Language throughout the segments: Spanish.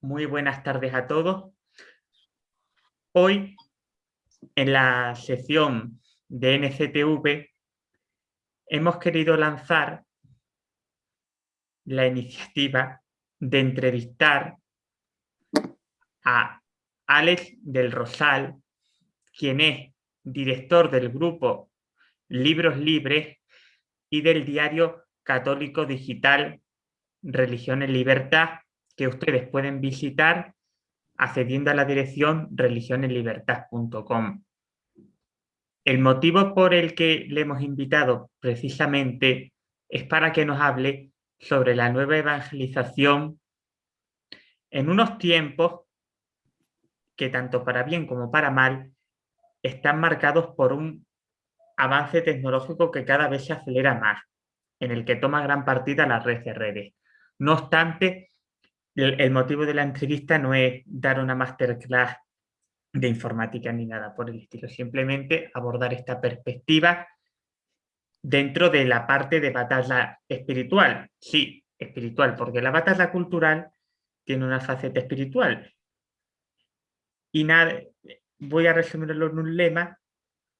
Muy buenas tardes a todos. Hoy, en la sección de NCTV, hemos querido lanzar la iniciativa de entrevistar a Alex del Rosal, quien es director del grupo Libros Libres y del diario católico digital Religión en Libertad, que ustedes pueden visitar accediendo a la dirección religionenlibertad.com. El motivo por el que le hemos invitado precisamente es para que nos hable sobre la nueva evangelización en unos tiempos que tanto para bien como para mal están marcados por un avance tecnológico que cada vez se acelera más, en el que toma gran partida la red de redes. No obstante, el, motivo de la entrevista no es dar una masterclass de informática ni nada por el estilo, simplemente abordar esta perspectiva dentro de la parte de batalla espiritual. Sí, espiritual, porque la batalla cultural tiene una faceta espiritual. Y nada, voy a resumirlo en un lema,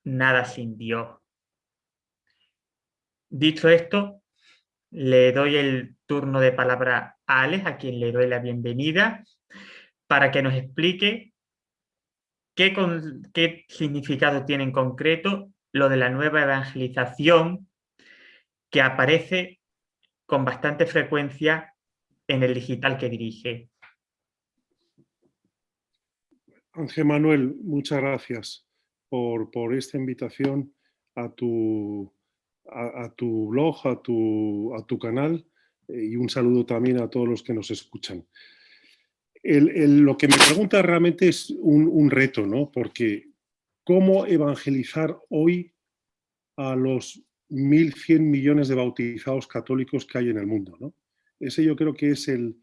nada sin Dios. Dicho esto, le doy el turno de palabra a Alex, a quien le doy la bienvenida, para que nos explique qué, qué significado tiene en concreto lo de la nueva evangelización que aparece con bastante frecuencia en el digital que dirige. Ángel Manuel, muchas gracias por, por esta invitación a tu, a, tu blog, a tu, a tu canal eh, y un saludo también a todos los que nos escuchan. lo que me pregunta realmente es un, reto, ¿no? Porque ¿cómo evangelizar hoy a los 1.100 millones de bautizados católicos que hay en el mundo, ¿no? Ese yo creo que es el,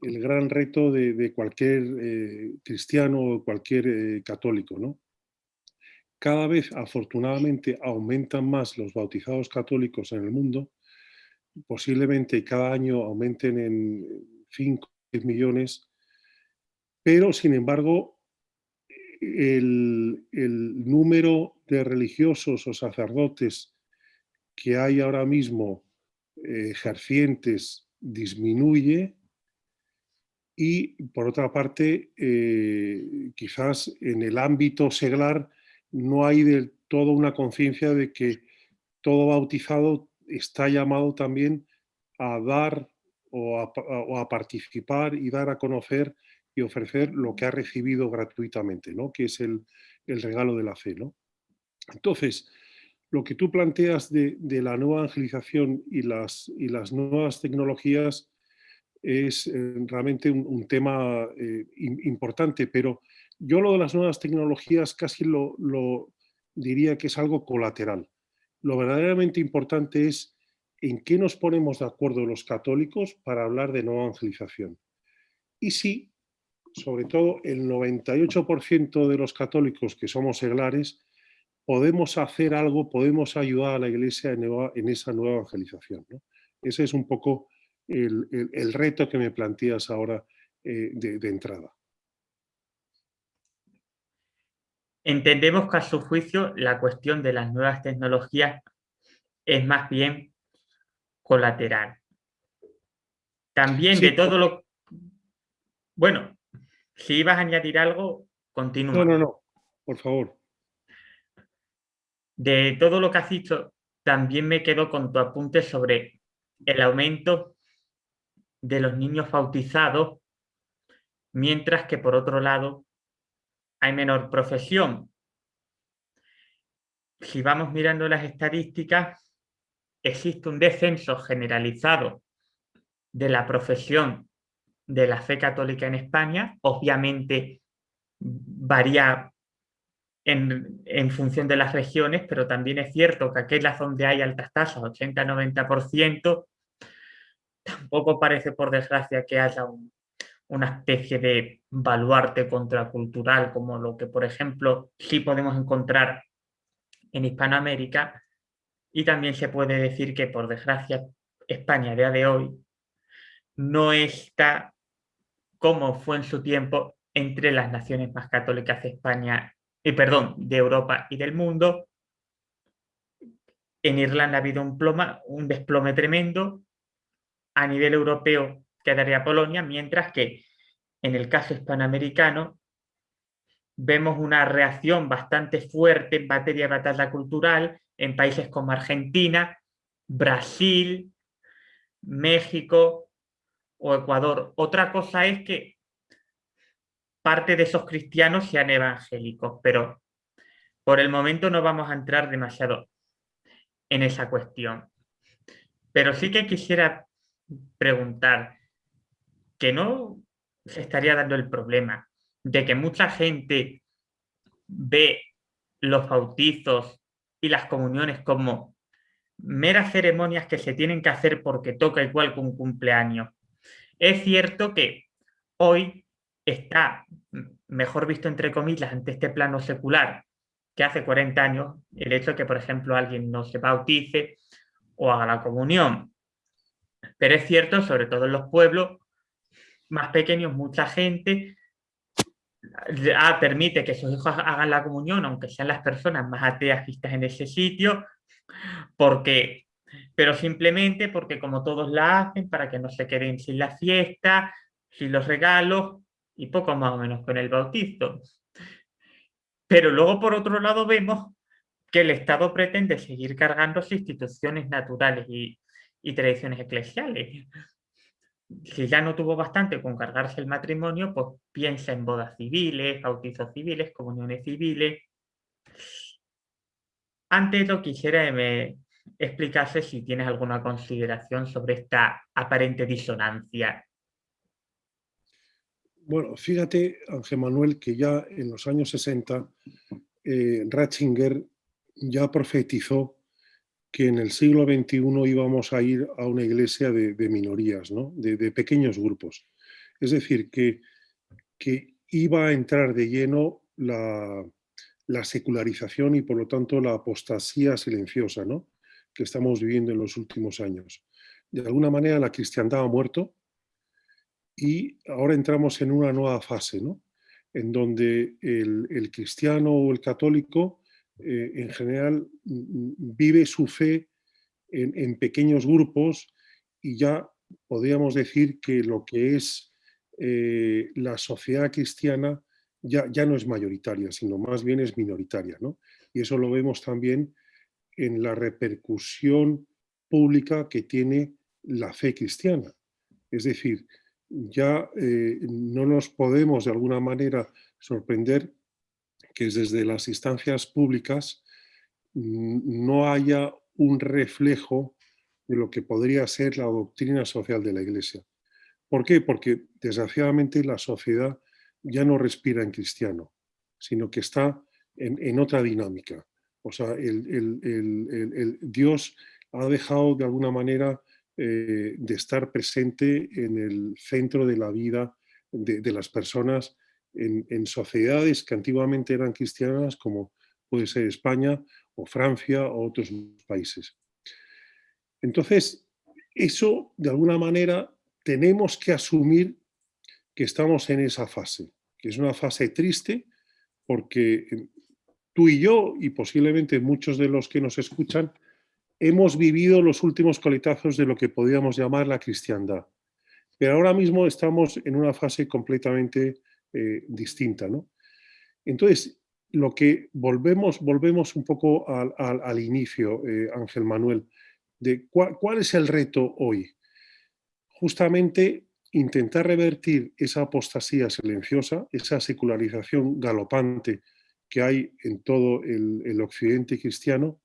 gran reto de, cualquier eh, cristiano o cualquier eh, católico, ¿no? Cada vez, afortunadamente, aumentan más los bautizados católicos en el mundo, posiblemente cada año aumenten en 5 millones, pero sin embargo el, número de religiosos o sacerdotes que hay ahora mismo eh, ejercientes disminuye y por otra parte eh, quizás en el ámbito seglar no hay del todo una conciencia de que todo bautizado está llamado también a dar o a, participar y dar a conocer y ofrecer lo que ha recibido gratuitamente, ¿no? que es el, regalo de la fe. ¿no? Entonces, lo que tú planteas de, la nueva evangelización y las, y las nuevas tecnologías es eh, realmente un, tema eh, importante, pero yo lo de las nuevas tecnologías casi lo, lo diría que es algo colateral. Lo verdaderamente importante es en qué nos ponemos de acuerdo los católicos para hablar de nueva evangelización. Y sí, sobre todo el 98% de los católicos que somos seglares, podemos hacer algo, podemos ayudar a la Iglesia en, esa nueva evangelización. Ese es un poco el, reto que me planteas ahora eh, de, entrada. Entendemos que a su juicio la cuestión de las nuevas tecnologías es más bien colateral. También de todo lo... Bueno, si ibas a añadir algo, continúa. No, no, no, por favor. De todo lo que has dicho, también me quedo con tu apunte sobre el aumento de los niños bautizados, mientras que por otro lado hay menor profesión. Si vamos mirando las estadísticas, existe un descenso generalizado de la profesión de la fe católica en España, obviamente varía en, función de las regiones, pero también es cierto que aquellas donde hay altas tasas, 80-90%, tampoco parece, por desgracia, que haya una especie de baluarte contracultural como lo que, por ejemplo, sí podemos encontrar en Hispanoamérica. Y también se puede decir que, por desgracia, España a día de hoy no está como fue en su tiempo entre las naciones más católicas de España, y eh, perdón, de Europa y del mundo. En Irlanda ha habido un, ploma, un desplome tremendo. A nivel europeo quedaría Polonia, mientras que en el caso hispanoamericano vemos una reacción bastante fuerte en materia de batalla cultural en países como Argentina, Brasil, México o Ecuador. Otra cosa es que parte de esos cristianos sean evangélicos, pero por el momento no vamos a entrar demasiado en esa cuestión. Pero sí que quisiera preguntar, que no se estaría dando el problema de que mucha gente ve los bautizos y las comuniones como meras ceremonias que se tienen que hacer porque toca igual que un cumpleaños. Es cierto que hoy está mejor visto entre comillas ante este plano secular que hace 40 años el hecho de que, por ejemplo, alguien no se bautice o haga la comunión. Pero es cierto, sobre todo en los pueblos más pequeños, mucha gente ah, permite que sus hijos hagan la comunión, aunque sean las personas más ateas vistas en ese sitio, porque, pero simplemente porque como todos la hacen, para que no se queden sin la fiesta, sin los regalos, y poco más o menos con el bautizo. Pero luego, por otro lado, vemos que el Estado pretende seguir cargando sus instituciones naturales y, y tradiciones eclesiales si ya no tuvo bastante con cargarse el matrimonio, pues piensa en bodas civiles, bautizos civiles, comuniones civiles. Antes lo quisiera me explicase si tienes alguna consideración sobre esta aparente disonancia. Bueno, fíjate, Ángel Manuel, que ya en los años 60 eh, Ratzinger ya profetizó que en el siglo XXI íbamos a ir a una iglesia de, minorías, de, pequeños grupos. Es decir, que, que iba a entrar de lleno la, secularización y por lo tanto la apostasía silenciosa ¿no? Que estamos viviendo en los últimos años. De alguna manera la cristiandad ha muerto y ahora entramos en una nueva fase, ¿no? en donde el cristiano o el católico eh, en general vive su fe en, pequeños grupos y ya podríamos decir que lo que es eh, la sociedad cristiana ya, ya, no es mayoritaria, sino más bien es minoritaria. Y eso lo vemos también en la repercusión pública que tiene la fe cristiana. Es decir, ya eh, no nos podemos de alguna manera sorprender que desde las instancias públicas mm, no haya un reflejo de lo que podría ser la doctrina social de la Iglesia. ¿Por qué? Porque desgraciadamente la sociedad ya no respira en cristiano, sino que está en, otra dinámica. O sea, el, Dios ha dejado de alguna manera eh, de estar presente en el centro de la vida de, las personas en, sociedades que antiguamente eran cristianas, como puede ser España o Francia o otros países. Entonces, eso de alguna manera tenemos que asumir que estamos en esa fase, que es una fase triste porque tú y yo, y posiblemente muchos de los que nos escuchan, hemos vivido los últimos coletazos de lo que podríamos llamar la cristiandad. Pero ahora mismo estamos en una fase completamente eh, distinta. ¿no? Entonces, lo que volvemos, volvemos un poco al, inicio, eh, Ángel Manuel, de cuál, es el reto hoy. Justamente intentar revertir esa apostasía silenciosa, esa secularización galopante que hay en todo el, occidente cristiano,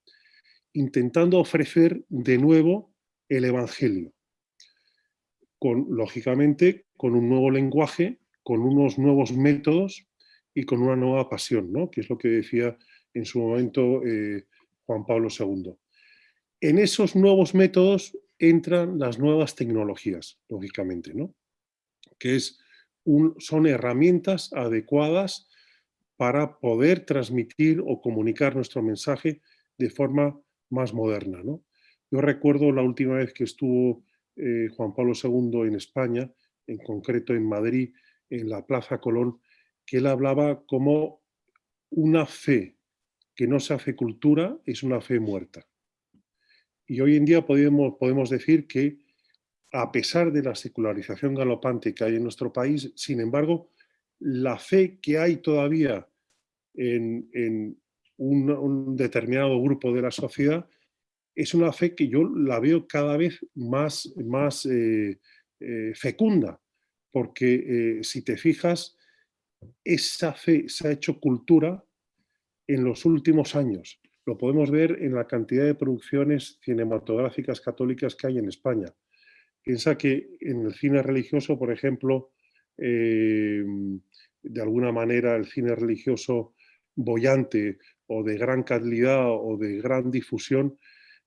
intentando ofrecer de nuevo el Evangelio, con, lógicamente con un nuevo lenguaje con unos nuevos métodos y con una nueva pasión, ¿no? que es lo que decía en su momento eh, Juan Pablo II. En esos nuevos métodos entran las nuevas tecnologías, lógicamente, ¿no? que es son herramientas adecuadas para poder transmitir o comunicar nuestro mensaje de forma más moderna. ¿no? Yo recuerdo la última vez que estuvo eh, Juan Pablo II en España, en concreto en Madrid, en la Plaza Colón, que él hablaba como una fe que no se hace cultura es una fe muerta. Y hoy en día podemos, podemos decir que a pesar de la secularización galopante que hay en nuestro país, sin embargo, la fe que hay todavía en, un, determinado grupo de la sociedad es una fe que yo la veo cada vez más, más eh, eh, fecunda, porque eh, si te fijas, esa fe se ha hecho cultura en los últimos años. Lo podemos ver en la cantidad de producciones cinematográficas católicas que hay en España. Piensa que en el cine religioso, por ejemplo, em, de alguna manera el cine religioso bollante o de gran calidad o de gran difusión,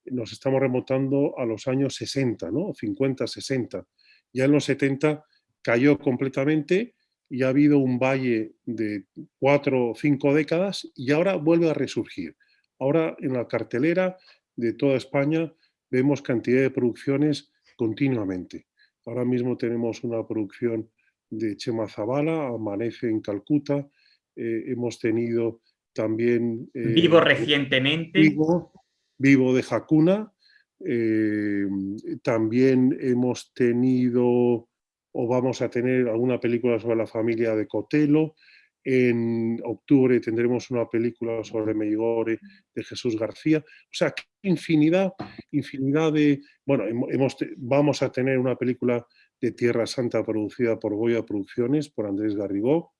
nos estamos remontando a los años 60, ¿no? 50, 60. Ya en los 70 cayó completamente y ha habido un valle de cuatro o cinco décadas y ahora vuelve a resurgir. Ahora en la cartelera de toda España vemos cantidad de producciones continuamente. Ahora mismo tenemos una producción de Chema Zavala, Amanece en Calcuta, eh, hemos tenido también... Eh, vivo recientemente. Vivo, vivo de Jacuna, eh, también hemos tenido o vamos a tener alguna película sobre la familia de Cotelo, en octubre tendremos una película sobre Meigore de Jesús García. O sea, infinidad, infinidad de... Bueno, hemos, vamos a tener una película de Tierra Santa producida por Goya Producciones, por Andrés Garrigó.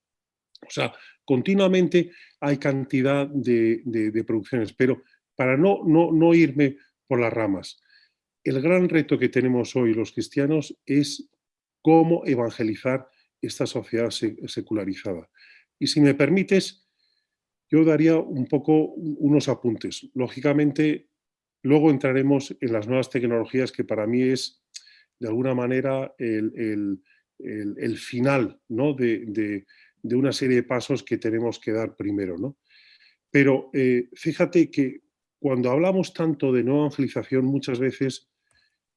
O sea, continuamente hay cantidad de, producciones, pero para no, no, no irme por las ramas, el gran reto que tenemos hoy los cristianos es cómo evangelizar esta sociedad secularizada. Y si me permites, yo daría un poco unos apuntes. Lógicamente, luego entraremos en las nuevas tecnologías que para mí es, de alguna manera, el, final ¿no? de, una serie de pasos que tenemos que dar primero. ¿no? Pero eh, fíjate que cuando hablamos tanto de nueva evangelización, muchas veces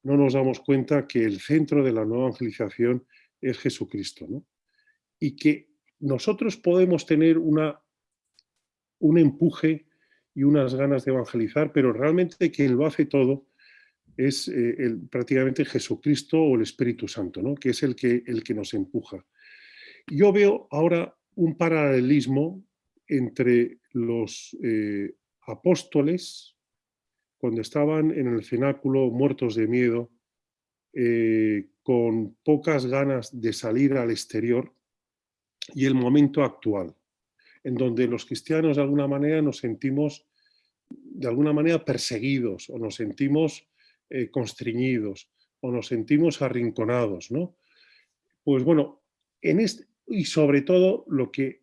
no nos damos cuenta que el centro de la nueva evangelización es Jesucristo. ¿no? Y que nosotros podemos tener una, un empuje y unas ganas de evangelizar, pero realmente quien lo hace todo es eh, prácticamente Jesucristo o el Espíritu Santo, ¿no? que es el que, el que nos empuja. Yo veo ahora un paralelismo entre los eh, apóstoles, cuando estaban en el cenáculo muertos de miedo, eh, con pocas ganas de salir al exterior, y el momento actual, en donde los cristianos de alguna manera nos sentimos de alguna manera perseguidos o nos sentimos eh, o nos sentimos arrinconados, ¿no? Pues bueno, en este, y sobre todo lo que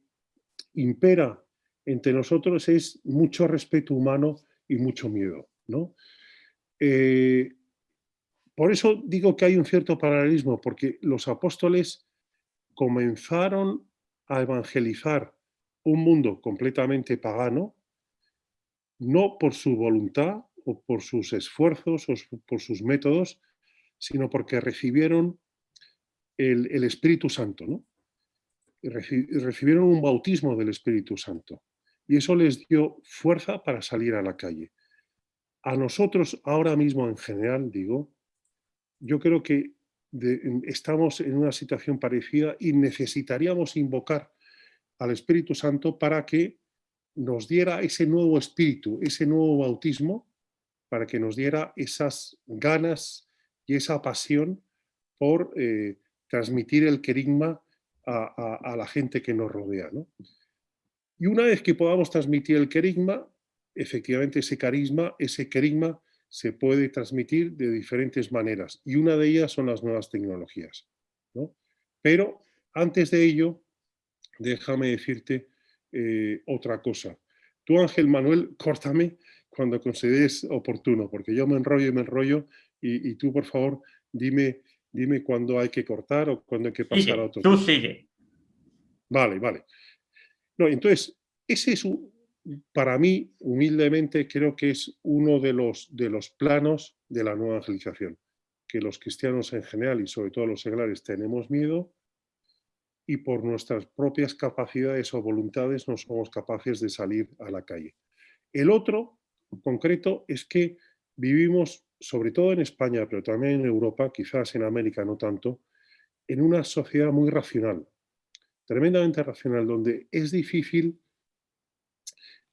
impera entre nosotros es mucho respeto humano y mucho miedo, ¿no? Eh, por eso digo que hay un cierto paralelismo, porque los apóstoles comenzaron a evangelizar un mundo completamente pagano, no por su voluntad o por sus esfuerzos o por sus métodos, sino porque recibieron el, Espíritu Santo, ¿no? recibieron un bautismo del Espíritu Santo y eso les dio fuerza para salir a la calle. A nosotros ahora mismo en general, digo, yo creo que estamos en una situación parecida y necesitaríamos invocar al Espíritu Santo para que nos diera ese nuevo espíritu, ese nuevo bautismo, para que nos diera esas ganas y esa pasión por eh, transmitir el querigma a, la gente que nos rodea. Y una vez que podamos transmitir el querigma, efectivamente ese carisma, ese querigma se puede transmitir de diferentes maneras y una de ellas son las nuevas tecnologías. Pero antes de ello, déjame decirte eh, otra cosa. Tú, Ángel Manuel, córtame cuando consideres oportuno, porque yo me enrollo y me enrollo y, tú, por favor, dime, dime cuándo hay que cortar o cuándo hay que pasar a otro. Tú sigue. Vale, vale. No, entonces, ese es, un, para mí, humildemente, creo que es uno de los, de los planos de la nueva evangelización, que los cristianos en general y sobre todo los seglares tenemos miedo y por nuestras propias capacidades o voluntades no somos capaces de salir a la calle. El otro, concreto, es que vivimos, sobre todo en España, pero también en Europa, quizás en América no tanto, en una sociedad muy racional, tremendamente racional, donde es difícil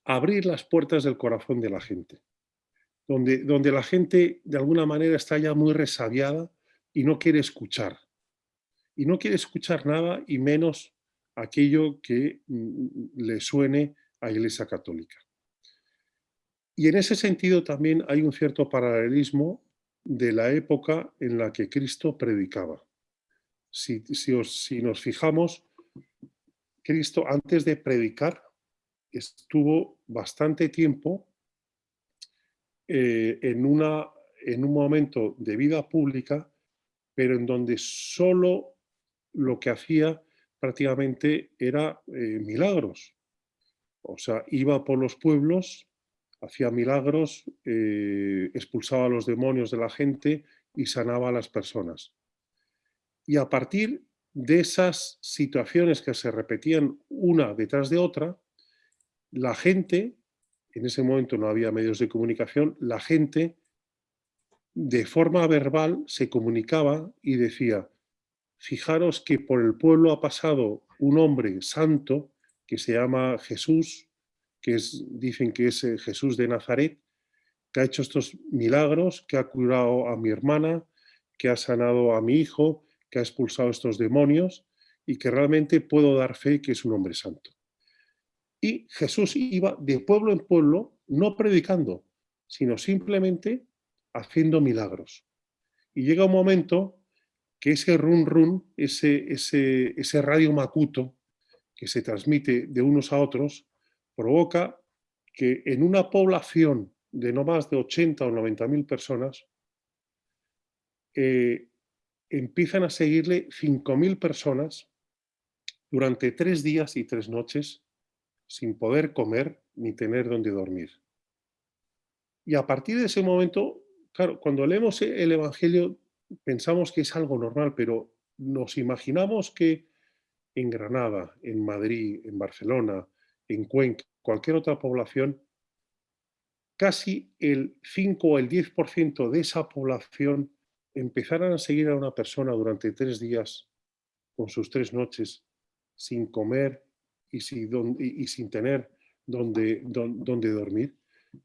abrir las puertas del corazón de la gente, donde, donde la gente de alguna manera está ya muy resabiada y no quiere escuchar. Y no quiere escuchar nada y menos aquello que mm, le suene a Iglesia Católica. Y en ese sentido también hay un cierto paralelismo de la época en la que Cristo predicaba. Si, si nos fijamos, Cristo antes de predicar estuvo bastante tiempo eh, en, una, en un momento de vida pública, pero en donde solo lo que hacía prácticamente era eh, milagros. O sea, iba por los pueblos, hacía milagros, eh, expulsaba a los demonios de la gente y sanaba a las personas. Y a partir de esas situaciones que se repetían una detrás de otra, la gente, en ese momento no había medios de comunicación, la gente de forma verbal se comunicaba y decía, fijaros que por el pueblo ha pasado un hombre santo que se llama Jesús, que es, dicen que es eh, Jesús de Nazaret, que ha hecho estos milagros, que ha curado a mi hermana, que ha sanado a mi hijo, que ha expulsado estos demonios y que realmente puedo dar fe que es un hombre santo. Y Jesús iba de pueblo en pueblo, no predicando, sino simplemente haciendo milagros. Y llega un momento que ese run run, ese, ese, ese radio macuto que se transmite de unos a otros, provoca que en una población de no más de 80 o 90 mil personas, eh, empiezan a seguirle 5.000 personas durante tres días y tres noches sin poder comer ni tener donde dormir. Y a partir de ese momento, claro, cuando leemos el Evangelio pensamos que es algo normal, pero nos imaginamos que en Granada, en Madrid, en Barcelona, en Cuenca, cualquier otra población, casi el 5 o el 10% de esa población empezaran a seguir a una persona durante tres días con sus tres noches sin comer y sin, y sin tener donde, donde, dormir,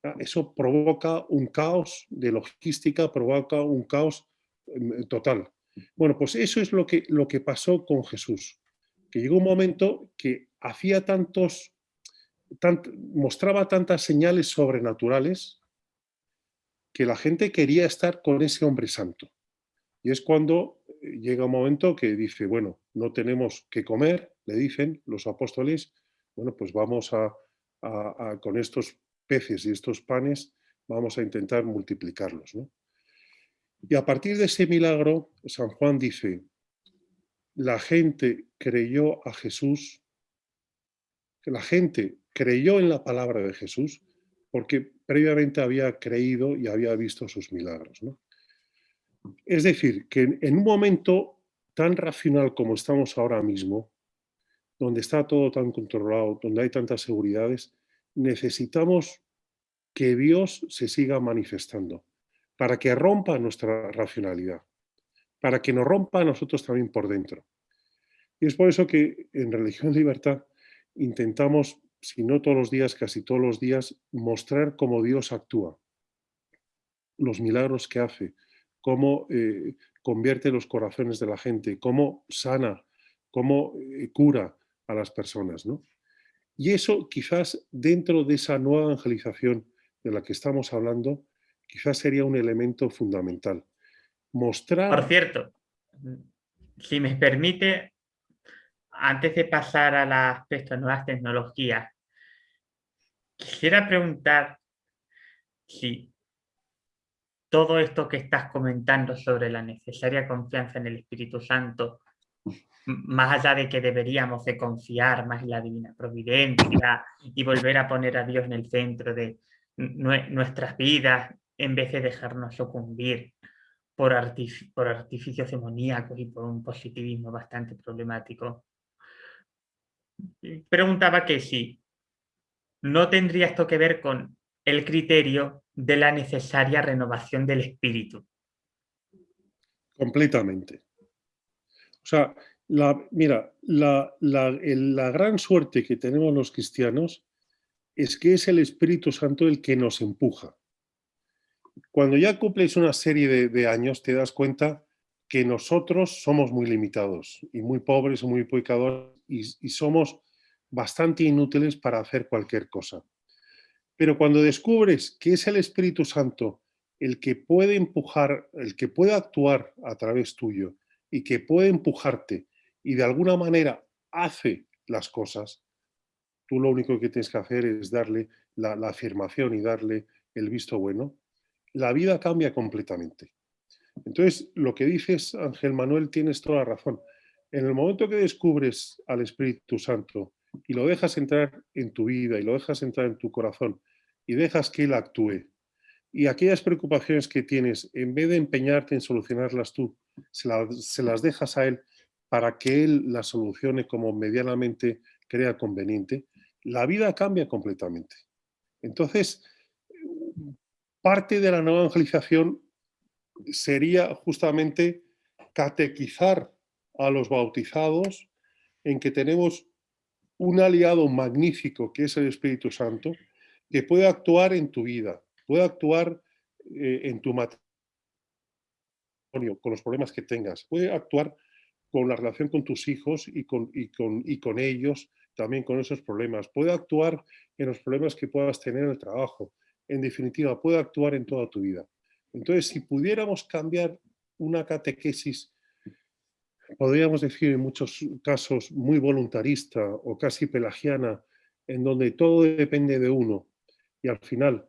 ah, eso provoca un caos de logística, provoca un caos em, total. Bueno, pues eso es lo que, lo que pasó con Jesús, que llegó un momento que hacía tantos, mostraba tantas señales sobrenaturales que la gente quería estar con ese hombre santo. Y es cuando eh, llega un momento que dice, bueno, no tenemos que comer, le dicen los apóstoles, bueno, pues vamos a, con estos peces y estos panes, vamos a intentar multiplicarlos. Y a partir de ese milagro, San Juan dice, la gente creyó a Jesús, que la gente creyó en la palabra de Jesús, porque previamente había creído y había visto sus milagros. ¿no? Es decir, que en un momento tan racional como estamos ahora mismo, donde está todo tan controlado, donde hay tantas seguridades, necesitamos que Dios se siga manifestando para que rompa nuestra racionalidad, para que nos rompa a nosotros también por dentro. Y es por eso que en Religión Libertad intentamos, si no todos los días, casi todos los días, mostrar cómo Dios actúa, los milagros que hace, cómo eh, convierte los corazones de la gente, cómo sana, cómo eh, cura a las personas. ¿no? Y eso quizás dentro de esa nueva evangelización de la que estamos hablando, quizás sería un elemento fundamental. Mostrar... Por cierto, si me permite, antes de pasar aspecto de nuevas tecnologías, quisiera preguntar si todo esto que estás comentando sobre la necesaria confianza en el Espíritu Santo, más allá de que deberíamos de confiar más en la divina providencia y volver a poner a Dios en el centro de nuestras vidas, en vez de dejarnos sucumbir por artificios demoníacos y por un positivismo bastante problemático. Preguntaba que si no tendría esto que ver con el criterio de la necesaria renovación del espíritu. Completamente. O sea, la, mira, la, la, gran suerte que tenemos los cristianos es que es el Espíritu Santo el que nos empuja. Cuando ya cumples una serie de, años te das cuenta que nosotros somos muy limitados y muy pobres, muy pecadores y somos bastante inútiles para hacer cualquier cosa. Pero cuando descubres que es el Espíritu Santo el que puede empujar, el que puede actuar a través tuyo y que puede empujarte y de alguna manera hace las cosas, tú lo único que tienes que hacer es darle la, afirmación y darle el visto bueno, la vida cambia completamente. Entonces, lo que dices, Ángel Manuel, tienes toda la razón. En el momento que descubres al Espíritu Santo y lo dejas entrar en tu vida y lo dejas entrar en tu corazón y dejas que Él actúe, y aquellas preocupaciones que tienes, en vez de empeñarte en solucionarlas tú, se, se las dejas a Él para que Él las solucione como medianamente crea conveniente, la vida cambia completamente. Entonces, parte de la nueva evangelización sería justamente catequizar a los bautizados en que tenemos un aliado magnífico que es el Espíritu Santo, que puede actuar en tu vida, puede actuar eh, en tu matrimonio, con los problemas que tengas, puede actuar con la relación con tus hijos y con, ellos, también con esos problemas, puede actuar en los problemas que puedas tener en el trabajo, en definitiva, puede actuar en toda tu vida. Entonces, si pudiéramos cambiar una catequesis podríamos decir en muchos casos muy voluntarista o casi pelagiana, en donde todo depende de uno y al final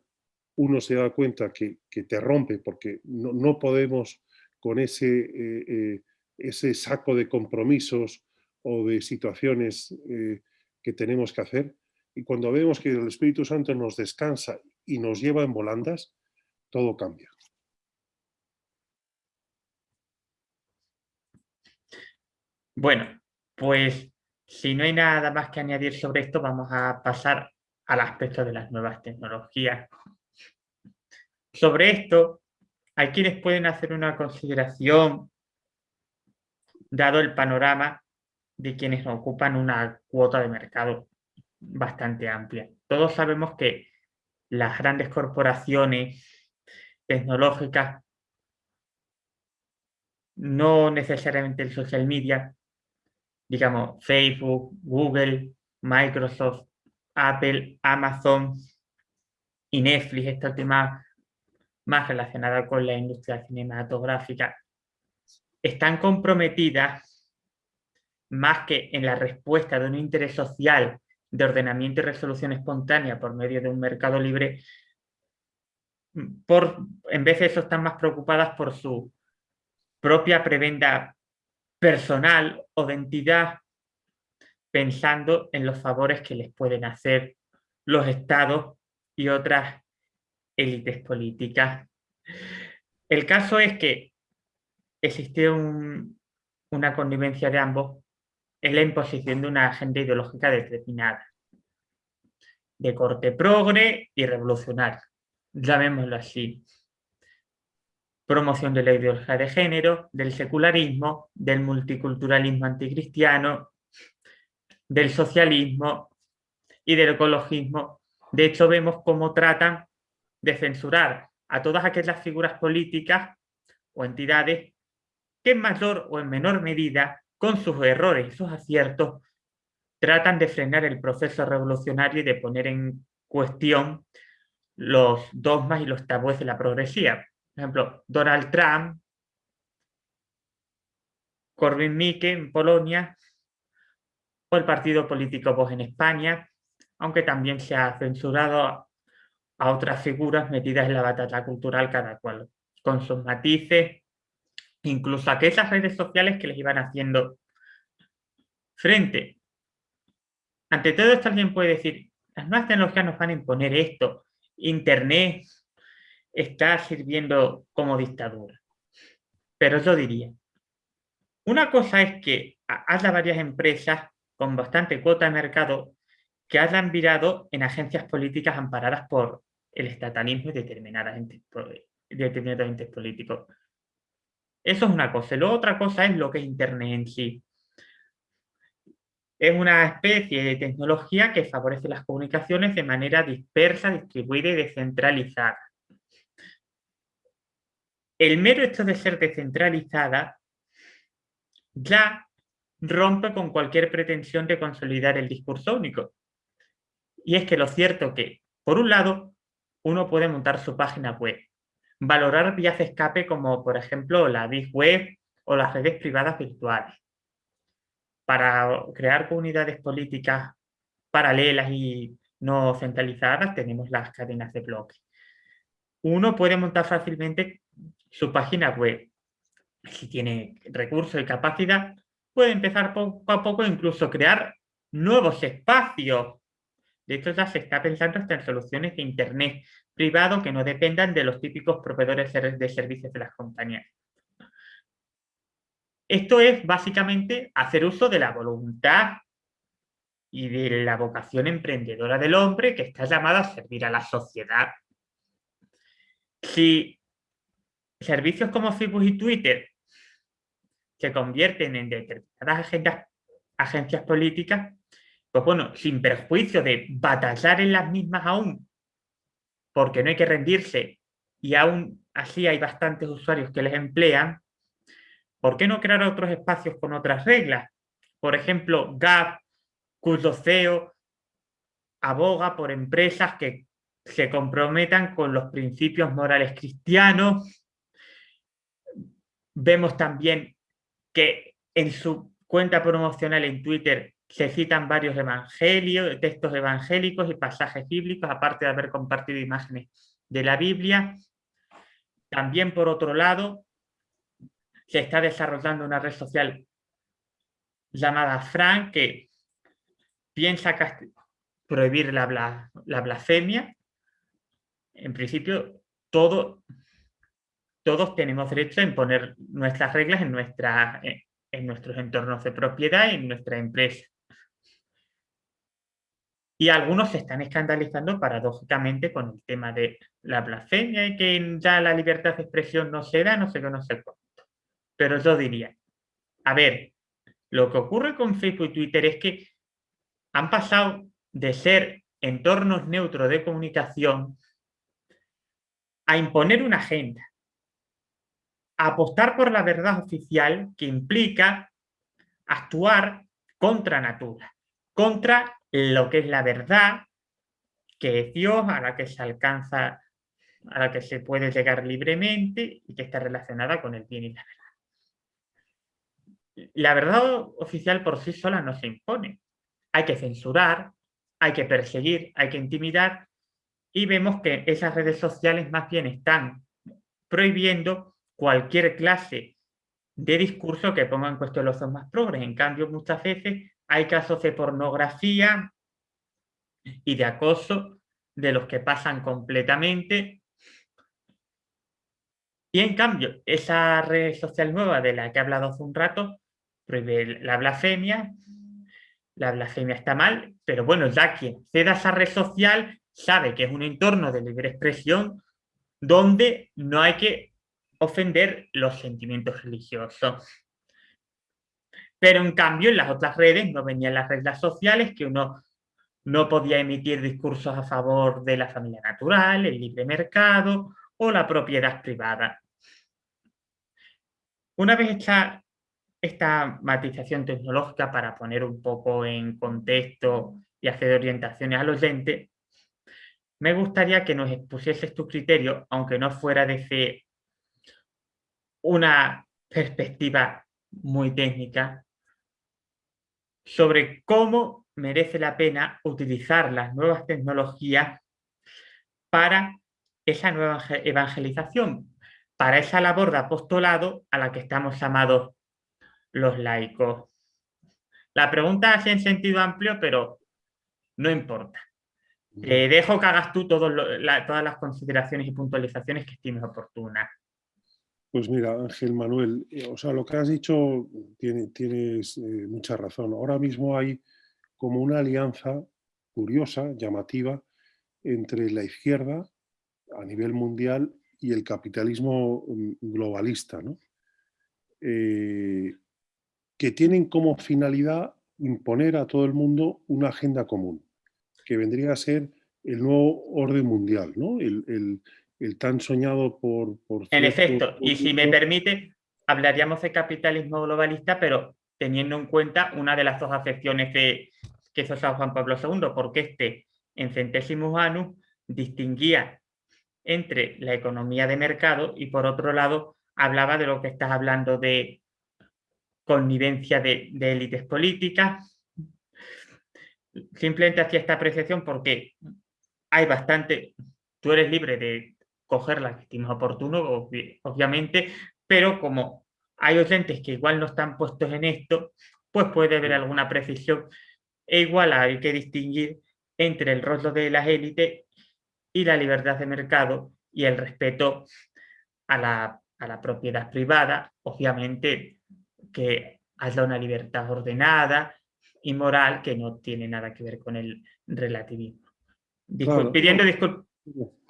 uno se da cuenta que, te rompe porque no, podemos con ese, eh, eh, ese saco de compromisos o de situaciones eh, que tenemos que hacer. Y cuando vemos que el Espíritu Santo nos descansa y nos lleva en volandas, todo cambia. Bueno, pues si no hay nada más que añadir sobre esto, vamos a pasar al aspecto de las nuevas tecnologías. Sobre esto, hay quienes pueden hacer una consideración, dado el panorama de quienes ocupan una cuota de mercado bastante amplia. Todos sabemos que las grandes corporaciones tecnológicas, no necesariamente el social media, digamos, Facebook, Google, Microsoft, Apple, Amazon y Netflix, esta última más relacionada con la industria cinematográfica, están comprometidas más que en la respuesta de un interés social de ordenamiento y resolución espontánea por medio de un mercado libre, por, en vez de eso están más preocupadas por su propia prebenda personal o de entidad pensando en los favores que les pueden hacer los estados y otras élites políticas. El caso es que existe una connivencia de ambos en la imposición de una agenda ideológica determinada, de corte progre y revolucionario, llamémoslo así promoción de la ideología de género, del secularismo, del multiculturalismo anticristiano, del socialismo y del ecologismo. De hecho, vemos cómo tratan de censurar a todas aquellas figuras políticas o entidades que en mayor o en menor medida, con sus errores y sus aciertos, tratan de frenar el proceso revolucionario y de poner en cuestión los dogmas y los tabúes de la progresía por ejemplo, Donald Trump, Corbyn Mikke en Polonia, o el partido político Vox en España, aunque también se ha censurado a otras figuras metidas en la batalla cultural, cada cual con sus matices, incluso aquellas redes sociales que les iban haciendo frente. Ante todo esto alguien puede decir, las nuevas tecnologías nos van a imponer esto, Internet está sirviendo como dictadura. Pero yo diría, una cosa es que haya varias empresas con bastante cuota de mercado que hayan virado en agencias políticas amparadas por el estatalismo y determinadas entes, determinados entes políticos. Eso es una cosa. Y luego otra cosa es lo que es Internet en sí. Es una especie de tecnología que favorece las comunicaciones de manera dispersa, distribuida y descentralizada. El mero hecho de ser descentralizada ya rompe con cualquier pretensión de consolidar el discurso único. Y es que lo cierto que, por un lado, uno puede montar su página web, valorar vías de escape como, por ejemplo, la Big Web o las redes privadas virtuales, para crear comunidades políticas paralelas y no centralizadas tenemos las cadenas de bloques. Uno puede montar fácilmente su página web. Si tiene recursos y capacidad, puede empezar poco a poco incluso crear nuevos espacios. De hecho, ya se está pensando hasta en soluciones de Internet privado que no dependan de los típicos proveedores de servicios de las compañías. Esto es básicamente hacer uso de la voluntad y de la vocación emprendedora del hombre que está llamado a servir a la sociedad. Si servicios como Facebook y Twitter se convierten en determinadas agencias políticas, pues bueno, sin perjuicio de batallar en las mismas aún, porque no hay que rendirse y aún así hay bastantes usuarios que les emplean, ¿por qué no crear otros espacios con otras reglas? Por ejemplo, GAP, cuyo CEO aboga por empresas que se comprometan con los principios morales cristianos. Vemos también que en su cuenta promocional en Twitter se citan varios evangelios, textos evangélicos y pasajes bíblicos, aparte de haber compartido imágenes de la Biblia. También, por otro lado, se está desarrollando una red social llamada Fran, que piensa prohibir la, la blasfemia. En principio, todo, todos tenemos derecho a imponer nuestras reglas en, nuestra, en nuestros entornos de propiedad y en nuestra empresa. Y algunos se están escandalizando paradójicamente con el tema de la blasfemia y que ya la libertad de expresión no se da, no sé qué, no sé cuánto. Pero yo diría, a ver, lo que ocurre con Facebook y Twitter es que han pasado de ser entornos neutros de comunicación a imponer una agenda, apostar por la verdad oficial que implica actuar contra natura, contra lo que es la verdad, que es Dios, a la que se alcanza, a la que se puede llegar libremente y que está relacionada con el bien y la verdad la verdad oficial por sí sola no se impone. Hay que censurar, hay que perseguir, hay que intimidar y vemos que esas redes sociales más bien están prohibiendo cualquier clase de discurso que ponga en cuestión los más progres. En cambio, muchas veces hay casos de pornografía y de acoso de los que pasan completamente. Y en cambio, esa red social nueva de la que he hablado hace un rato, prohíbe la blasfemia, la blasfemia está mal, pero bueno, ya quien ceda esa red social sabe que es un entorno de libre expresión donde no hay que ofender los sentimientos religiosos. Pero en cambio en las otras redes no venían las reglas sociales que uno no podía emitir discursos a favor de la familia natural, el libre mercado o la propiedad privada. Una vez hecha esta matización tecnológica para poner un poco en contexto y hacer orientaciones al oyente, me gustaría que nos expusieses tu criterio, aunque no fuera desde una perspectiva muy técnica, sobre cómo merece la pena utilizar las nuevas tecnologías para esa nueva evangelización, para esa labor de apostolado a la que estamos llamados los laicos. La pregunta hace en sentido amplio, pero no importa. Te dejo que hagas tú todas las consideraciones y puntualizaciones que estimes oportunas. Pues mira, Ángel Manuel, eh, o sea, lo que has dicho tienes eh, mucha razón. Ahora mismo hay como una alianza curiosa, llamativa, entre la izquierda a nivel mundial y el capitalismo mm, globalista, ¿no? Eh, que tienen como finalidad imponer a todo el mundo una agenda común, que vendría a ser el nuevo orden mundial, ¿no? el, tan soñado por... por en efecto, y si me permite, hablaríamos de capitalismo globalista, pero teniendo en cuenta una de las dos acepciones que, que hizo San Juan Pablo II, porque este, en centésimos anus, distinguía entre la economía de mercado y por otro lado hablaba de lo que estás hablando de connivencia de, élites políticas. Simplemente hacía esta apreciación porque hay bastante, tú eres libre de coger la que estimes oportuno, obviamente, pero como hay oyentes que igual no están puestos en esto, pues puede haber alguna precisión. E igual hay que distinguir entre el rostro de las élites y la libertad de mercado y el respeto a la, a la propiedad privada, obviamente que haya una libertad ordenada y moral que no tiene nada que ver con el relativismo. pidiendo disculpas.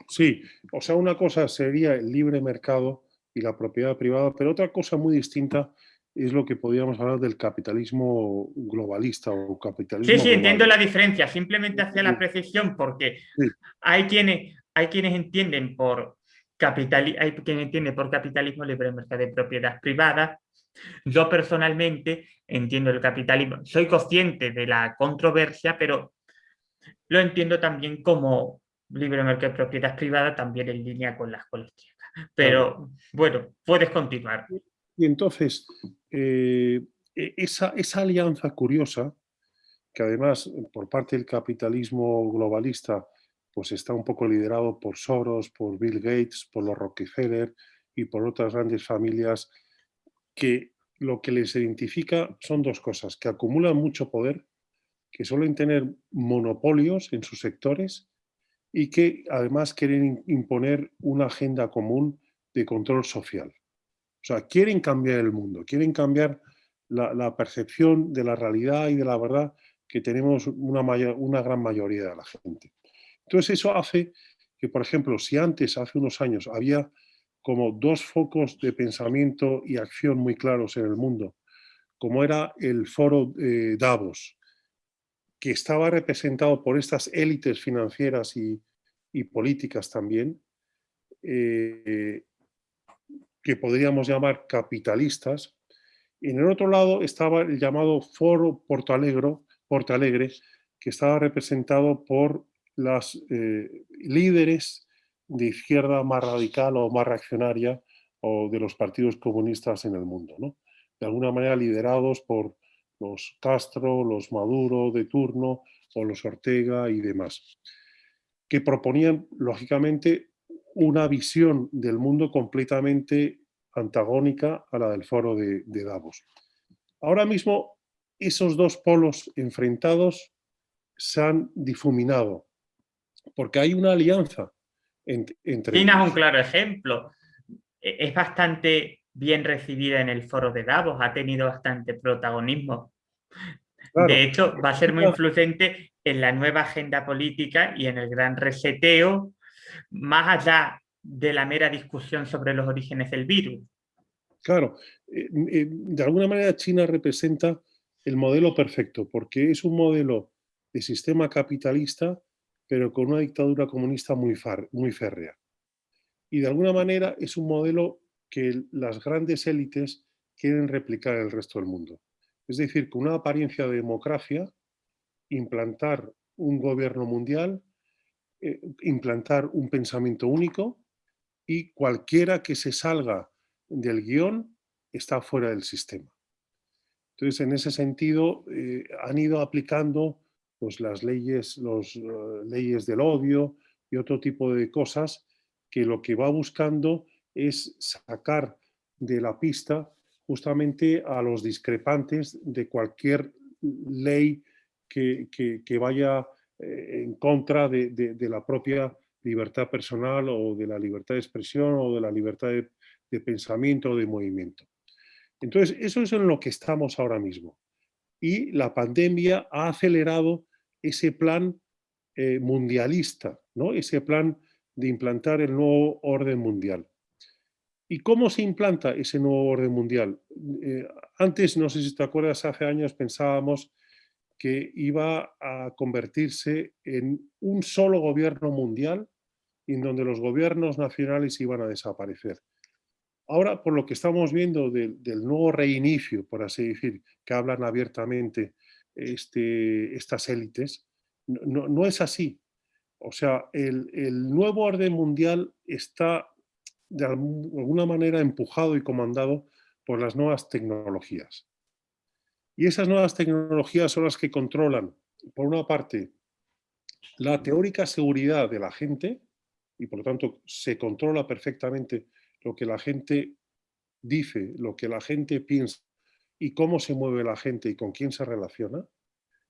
Sí, o sea, una cosa sería el libre mercado y la propiedad privada, pero otra cosa muy distinta es lo que podríamos hablar del capitalismo globalista o capitalismo. Sí, sí, entiendo la diferencia. Simplemente hacía la precisión porque hay, quienes, hay quienes entienden por capital, hay quienes entienden por capitalismo libre mercado de propiedad privada. Yo personalmente entiendo el capitalismo, soy consciente de la controversia, pero lo entiendo también como libre mercado de propiedad privada, también en línea con las colectivas. Pero bueno, puedes continuar. Y entonces, eh, e, esa, esa alianza curiosa, que además por parte del capitalismo globalista, pues está un poco liderado por Soros, por Bill Gates, por los Rockefeller y por otras grandes familias que lo que les identifica son dos cosas, que acumulan mucho poder, que suelen tener monopolios en sus sectores y que además quieren imponer una agenda común de control social. O sea, quieren cambiar el mundo, quieren cambiar la, percepción de la realidad y de la verdad que tenemos una, una gran mayoría de la gente. Entonces eso hace que, por ejemplo, si antes, hace unos años, había como dos focos de pensamiento y acción muy claros en el mundo, como era el foro eh, Davos, que estaba representado por estas élites financieras y, políticas también, eh, que podríamos llamar capitalistas, en el otro lado estaba el llamado Foro Porto Alegre, Porto Alegre que estaba representado por las eh, líderes de izquierda más radical o más reaccionaria o de los partidos comunistas en el mundo. ¿no? De alguna manera liderados por los Castro, los Maduro de turno o los Ortega y demás, que proponían, lógicamente, una visión del mundo completamente antagónica a la del foro de, Davos. Ahora mismo esos dos polos enfrentados se han difuminado porque hay una alianza entre China es un claro ejemplo. E, es bastante bien recibida en el foro de Davos, ha tenido bastante protagonismo. De hecho, va a ser muy influyente en la nueva agenda política y en el gran reseteo más allá de la mera discusión sobre los orígenes del virus. Claro, eh, eh, de alguna manera China representa el modelo perfecto, porque es un modelo de sistema capitalista, pero con una dictadura comunista muy, muy férrea. Y de alguna manera es un modelo que las grandes élites quieren replicar en el resto del mundo. Es decir, con una apariencia de democracia, implantar un gobierno mundial eh, implantar un pensamiento único y cualquiera que se salga del guion está fuera del sistema. Entonces, en ese sentido, eh, han ido aplicando pues, las leyes, los, eh, leyes del odio y otro tipo de cosas que lo que va buscando es sacar de la pista justamente a los discrepantes de cualquier ley que, vaya eh, en contra de, la propia libertad personal o de la libertad de expresión o de la libertad de, pensamiento o de movimiento. Entonces, eso es en lo que estamos ahora mismo. Y la pandemia ha acelerado ese plan eh, mundialista, ¿no? ese plan de implantar el nuevo orden mundial. ¿Y cómo se implanta ese nuevo orden mundial? Eh, antes, no sé si te acuerdas, hace años pensábamos que iba a convertirse en un solo gobierno mundial en donde los gobiernos nacionales iban a desaparecer. Ahora, por lo que estamos viendo del nuevo reinicio, por así decir, que hablan abiertamente este, estas élites, no, es así. O sea, el, el nuevo orden mundial está de alguna manera empujado y comandado por las nuevas tecnologías. Y esas nuevas tecnologías son las que controlan, por una parte, la teórica seguridad de la gente, y por lo tanto se controla perfectamente lo que la gente dice, lo que la gente piensa y cómo se mueve la gente y con quién se relaciona.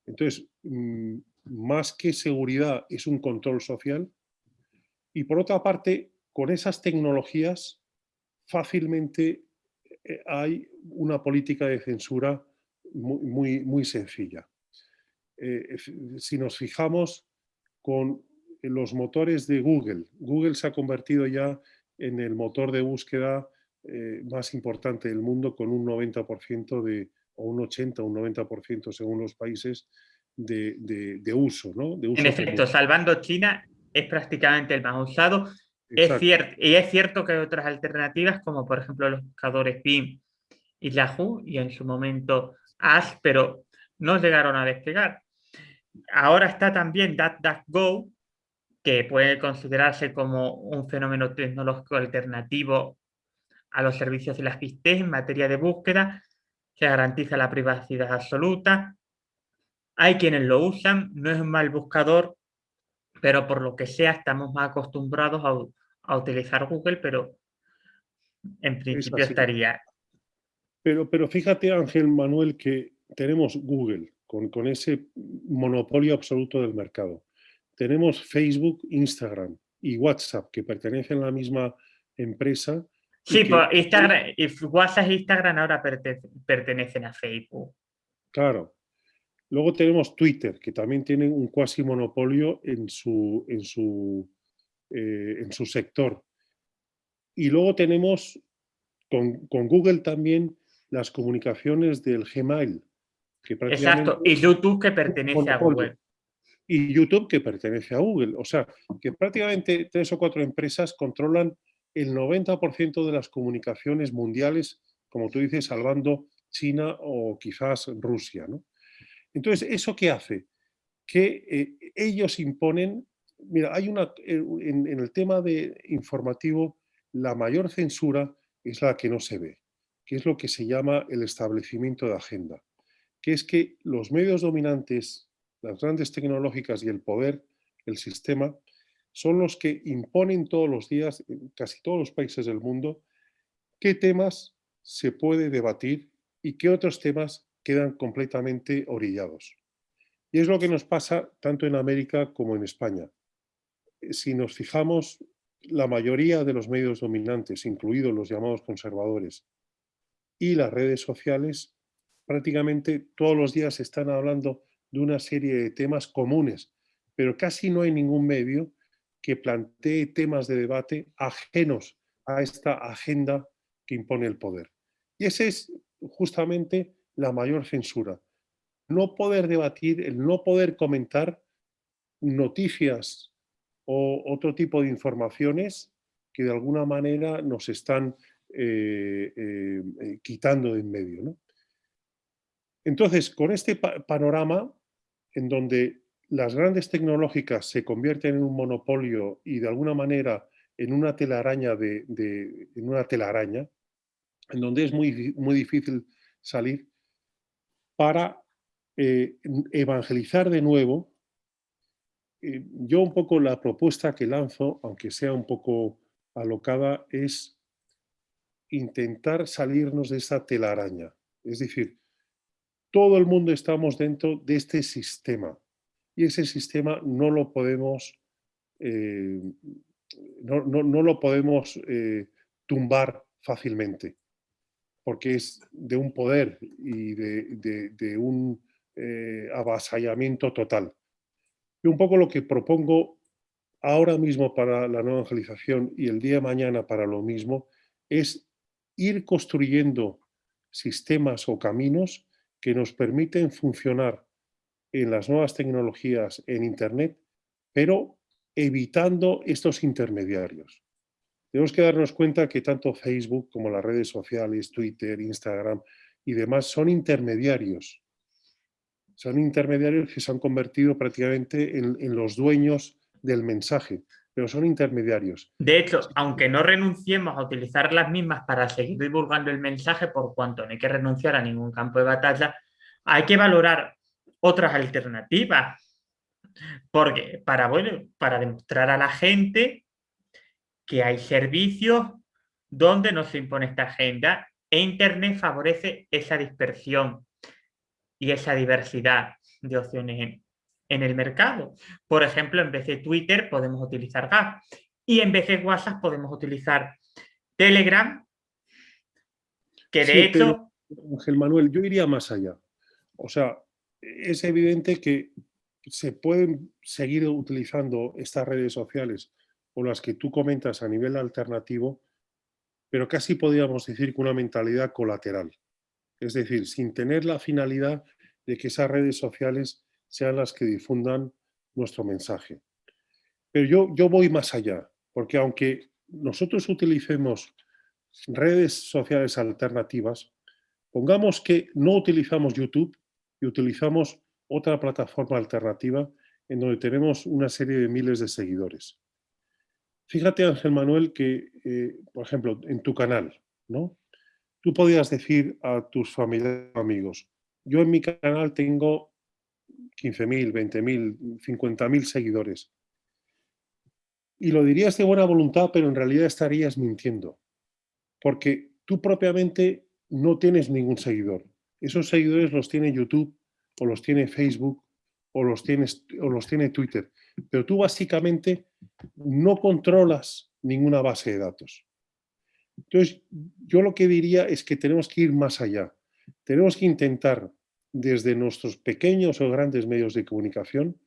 Entonces, mm, más que seguridad es un control social. Y por otra parte, con esas tecnologías fácilmente eh, hay una política de censura muy, muy, sencilla. Eh, si nos fijamos con los motores de Google, Google se ha convertido ya en el motor de búsqueda eh, más importante del mundo con un 90% de, o un 80 o un 90% según los países de, de, uso. ¿no? en efecto, salvando China es prácticamente el más usado es cierto, y es cierto que hay otras alternativas, como por ejemplo los buscadores Bing y Yahoo, y en su momento Ash, pero no llegaron a despegar. Ahora está también DuckDuckGo, que puede considerarse como un fenómeno tecnológico alternativo a los servicios de las pistes en materia de búsqueda, que garantiza la privacidad absoluta. Hay quienes lo usan, no es un mal buscador, pero por lo que sea estamos más acostumbrados a, utilizar Google, pero en principio estaría. Pero, pero fíjate, Ángel Manuel, que tenemos Google con, con ese monopolio absoluto del mercado. Tenemos Facebook, Instagram y WhatsApp, que pertenecen a la misma empresa. Sí, pues Instagram, WhatsApp e Instagram ahora pertenecen a Facebook. Claro, Luego tenemos Twitter, que también tiene un cuasi monopolio en su, en su, eh, en su sector. Y luego tenemos con, Google también las comunicaciones del Gmail. Que Exacto, y YouTube que pertenece a Google. Y YouTube que pertenece a Google. O sea, que prácticamente tres o cuatro empresas controlan el 90% de las comunicaciones mundiales, como tú dices, salvando China o quizás Rusia. ¿no? Entonces, ¿eso qué hace? Que eh, ellos imponen, mira, hay una, eh, en, el tema de informativo, la mayor censura es la que no se ve, que es lo que se llama el establecimiento de agenda, que es que los medios dominantes, las grandes tecnológicas y el poder, el sistema, son los que imponen todos los días, en casi todos los países del mundo, qué temas se puede debatir y qué otros temas quedan completamente orillados. Y es lo que nos pasa tanto en América como en España. Eh, si nos fijamos, la mayoría de los medios dominantes, incluidos los llamados conservadores, y las redes sociales, prácticamente todos los días están hablando de una serie de temas comunes, pero casi no hay ningún medio que plantee temas de debate ajenos a esta agenda que impone el poder. Y ese es justamente la mayor censura. No poder debatir, el no poder comentar noticias o otro tipo de informaciones que de alguna manera nos están eh, eh, quitando de en medio. Entonces, con este panorama en donde las grandes tecnológicas se convierten en un monopolio y de alguna manera en una telaraña, de, en una telaraña en donde es muy, muy difícil salir, para eh, evangelizar de nuevo. Eh, yo un poco la propuesta que lanzo, aunque sea un poco alocada, es intentar salirnos de esa telaraña. Es decir, todo el mundo estamos dentro de este sistema y ese sistema no lo podemos, eh, no, lo podemos tumbar fácilmente porque es de un poder y de, un eh, avasallamiento total. Y un poco lo que propongo ahora mismo para la nueva evangelización y el día de mañana para lo mismo es ir construyendo sistemas o caminos que nos permiten funcionar en las nuevas tecnologías en Internet, pero evitando estos intermediarios. Tenemos que darnos cuenta que tanto Facebook como las redes sociales, Twitter, Instagram y demás son intermediarios. Son intermediarios que se han convertido prácticamente en, los dueños del mensaje, pero son intermediarios. De hecho, aunque no renunciemos a utilizar las mismas para seguir divulgando el mensaje, por cuanto no hay que renunciar a ningún campo de batalla, hay que valorar otras alternativas. Porque para, bueno, para demostrar a la gente que hay servicios donde no se impone esta agenda e Internet favorece esa dispersión y esa diversidad de opciones en, en el mercado. Por ejemplo, en vez de Twitter podemos utilizar Gap y en vez de WhatsApp podemos utilizar Telegram, que de hecho... Ángel Manuel, yo iría más allá. O sea, es evidente que se pueden seguir utilizando estas redes sociales o las que tú comentas a nivel alternativo, pero casi podríamos decir que una mentalidad colateral. Es decir, sin tener la finalidad de que esas redes sociales sean las que difundan nuestro mensaje. Pero yo, yo voy más allá, porque aunque nosotros utilicemos redes sociales alternativas, pongamos que no utilizamos YouTube y utilizamos otra plataforma alternativa en donde tenemos una serie de miles de seguidores. Fíjate, Ángel Manuel, que, eh, por ejemplo, en tu canal, ¿no? Tú podías decir a tus familiares amigos, yo en mi canal tengo 15.000, 20.000, 50.000 seguidores. Y lo dirías de buena voluntad, pero en realidad estarías mintiendo. Porque tú propiamente no tienes ningún seguidor. Esos seguidores los tiene YouTube, o los tiene Facebook, o los, tienes, o los tiene Twitter. Pero tú básicamente no controlas ninguna base de datos. Entonces, yo lo que diría es que tenemos que ir más allá. Tenemos que intentar desde nuestros pequeños o grandes medios de comunicación,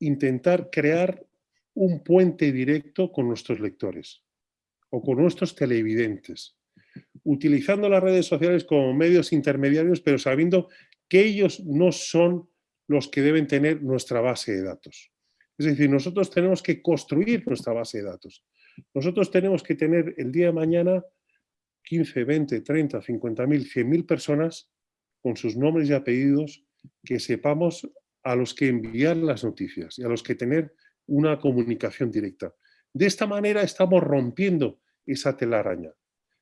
intentar crear un puente directo con nuestros lectores o con nuestros televidentes, utilizando las redes sociales como medios intermediarios, pero sabiendo que ellos no son los que deben tener nuestra base de datos. Es decir, nosotros tenemos que construir nuestra base de datos. Nosotros tenemos que tener el día de mañana 15, 20, 30, 50 mil, 100 mil personas con sus nombres y apellidos que sepamos a los que enviar las noticias y a los que tener una comunicación directa. De esta manera estamos rompiendo esa telaraña.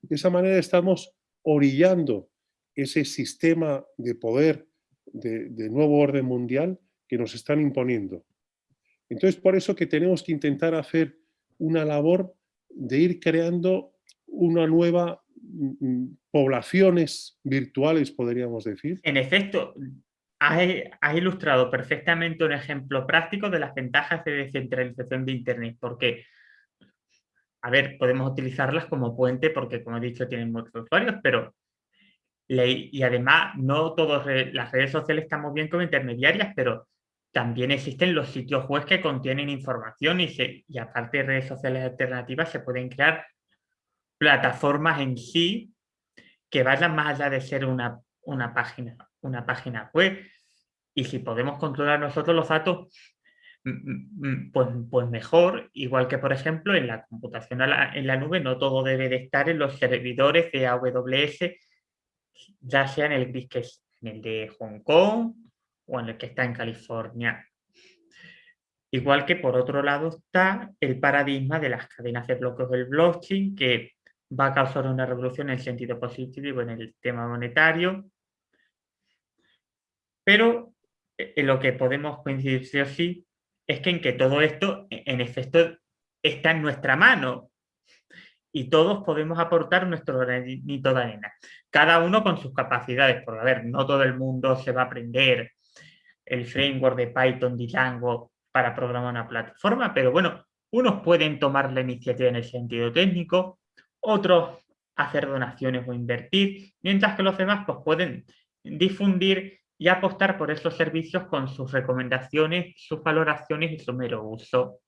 De esa manera estamos orillando ese sistema de poder de, de, nuevo orden mundial que nos están imponiendo. Entonces, por eso que tenemos que intentar hacer una labor de ir creando una nueva Mm, poblaciones virtuales, podríamos decir. En efecto, has, ilustrado perfectamente un ejemplo práctico de las ventajas de descentralización de Internet, porque, a ver, podemos utilizarlas como puente porque, como he dicho, tienen muchos usuarios, pero y además no todas las redes sociales estamos bien como intermediarias, pero también existen los sitios web que contienen información y, y aparte de redes sociales alternativas se pueden crear plataformas en sí que vayan más allá de ser una, una, página, una página web. Y si podemos controlar nosotros los datos, pues, pues mejor, igual que por ejemplo en la computación en la nube, no todo debe de estar en los servidores de AWS, ya sea en el en el de Hong Kong o en el que está en California. Igual que por otro lado está el paradigma de las cadenas de bloques del blockchain, que va a causar una revolución en el sentido positivo en el tema monetario. Pero en eh, lo que podemos coincidir sí o sí es que en que todo esto, e, en efecto, está en nuestra mano. y todos podemos aportar nuestro granito de arena. Cada uno con sus capacidades, porque a ver, no todo el mundo se va a aprender el framework de Python, Django para programar una plataforma, pero bueno, unos pueden tomar la iniciativa en el sentido técnico, otros hacer donaciones o invertir, mientras que los demás pues, pueden difundir y apostar por esos servicios con sus recomendaciones, sus valoraciones y su mero uso.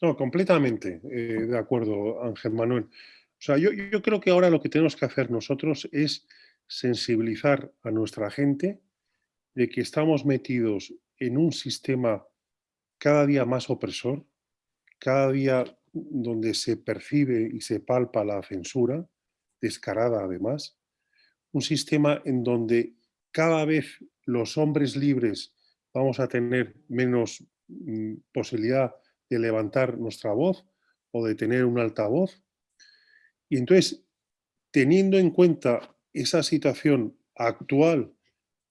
No, completamente eh, de acuerdo, Ángel Manuel. O sea, yo, yo creo que ahora lo que tenemos que hacer nosotros es sensibilizar a nuestra gente de que estamos metidos en un sistema cada día más opresor, cada día donde se percibe y se palpa la censura, descarada además, un sistema en donde cada vez los hombres libres vamos a tener menos mm, posibilidad de levantar nuestra voz o de tener un altavoz. Y entonces, teniendo en cuenta esa situación actual